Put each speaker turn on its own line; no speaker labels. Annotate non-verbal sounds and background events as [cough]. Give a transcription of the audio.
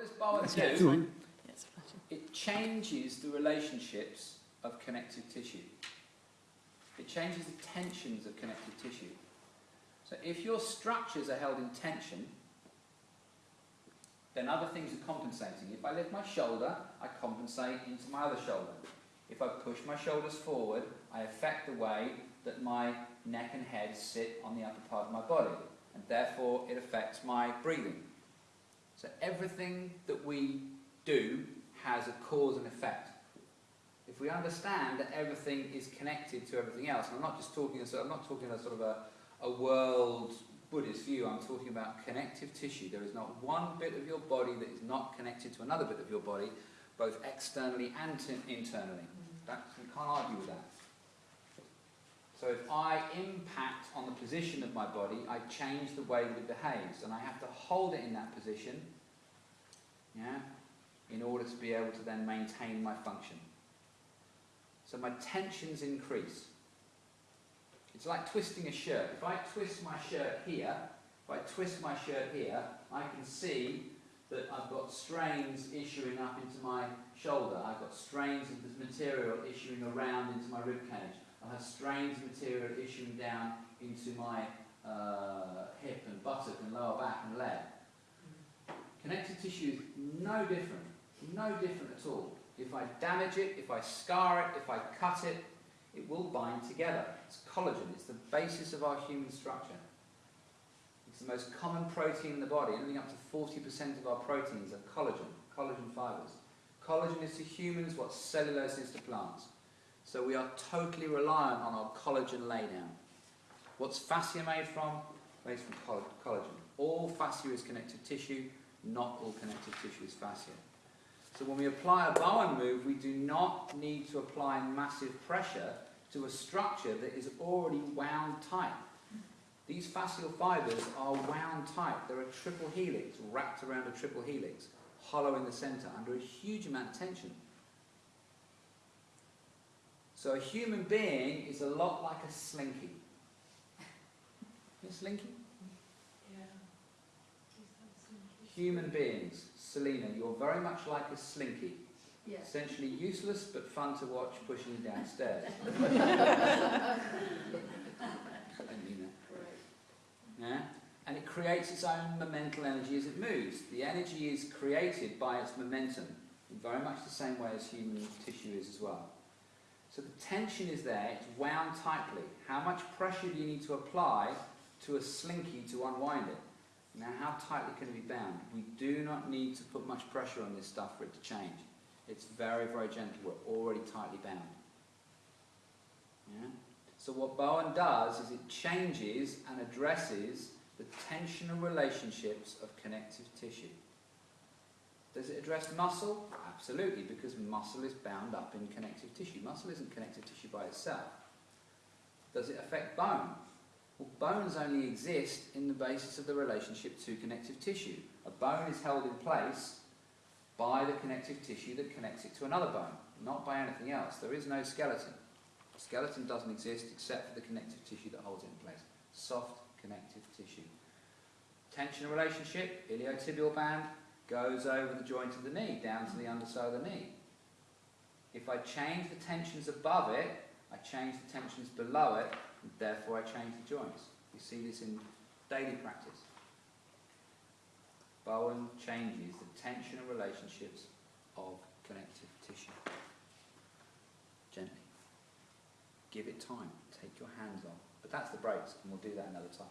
What does Bowen do?
Yes.
It changes the relationships of connective tissue. It changes the tensions of connective tissue. So if your structures are held in tension, then other things are compensating. If I lift my shoulder, I compensate into my other shoulder. If I push my shoulders forward, I affect the way that my neck and head sit on the upper part of my body, and therefore it affects my breathing. So everything that we do has a cause and effect. If we understand that everything is connected to everything else, and I'm not just talking, so I'm not talking a sort of a, a world Buddhist view, I'm talking about connective tissue. There is not one bit of your body that is not connected to another bit of your body, both externally and internally. Mm-hmm. That, we can't argue with that. So if I impact on the position of my body, I change the way that it behaves, and I have to hold it in that position, yeah, in order to be able to then maintain my function. So my tensions increase. It's like twisting a shirt. If I twist my shirt here, if I twist my shirt here, I can see that I've got strains issuing up into my shoulder. I've got strains of this material issuing around into my rib cage. I have strains of material issuing down into my uh, hip and buttock and lower back and leg. Connective tissue is no different, no different at all. If I damage it, if I scar it, if I cut it, it will bind together. It's collagen, it's the basis of our human structure. It's the most common protein in the body. Anything up to 40% of our proteins are collagen, collagen fibres. Collagen is to humans what cellulose is to plants. So we are totally reliant on our collagen laydown. What's fascia made from? Made from coll- collagen. All fascia is connective tissue, not all connective tissue is fascia. So when we apply a Bowen move, we do not need to apply massive pressure to a structure that is already wound tight. These fascial fibres are wound tight. They're a triple helix, wrapped around a triple helix, hollow in the centre, under a huge amount of tension. So a human being is a lot like a slinky. [laughs] A slinky? Human beings, Selena, you're very much like a slinky.
Yes.
Essentially useless but fun to watch pushing you downstairs. I don't mean. Yeah? And it creates its own momental energy as it moves. The energy is created by its momentum, in very much the same way as human tissue is as well. So the tension is there, it's wound tightly. How much pressure do you need to apply to a slinky to unwind it? Now, how tightly can it be bound? We do not need to put much pressure on this stuff for it to change. It's very, very gentle. We're already tightly bound. Yeah? So what Bowen does is it changes and addresses the tensional relationships of connective tissue. Does it address muscle? Absolutely, because muscle is bound up in connective tissue. Muscle isn't connective tissue by itself. Does it affect bone? Well, bones only exist in the basis of the relationship to connective tissue. A bone is held in place by the connective tissue that connects it to another bone, not by anything else. There is no skeleton. A Skeleton doesn't exist except for the connective tissue that holds it in place. Soft connective tissue. Tension relationship, iliotibial band, goes over the joint of the knee, down to the underside of the knee. If I change the tensions above it, I change the tensions below it, therefore I change the joints. You see this in daily practice. Bowen changes the tensional relationships of connective tissue. Gently. Give it time. Take your hands off. But that's the breaks, and we'll do that another time.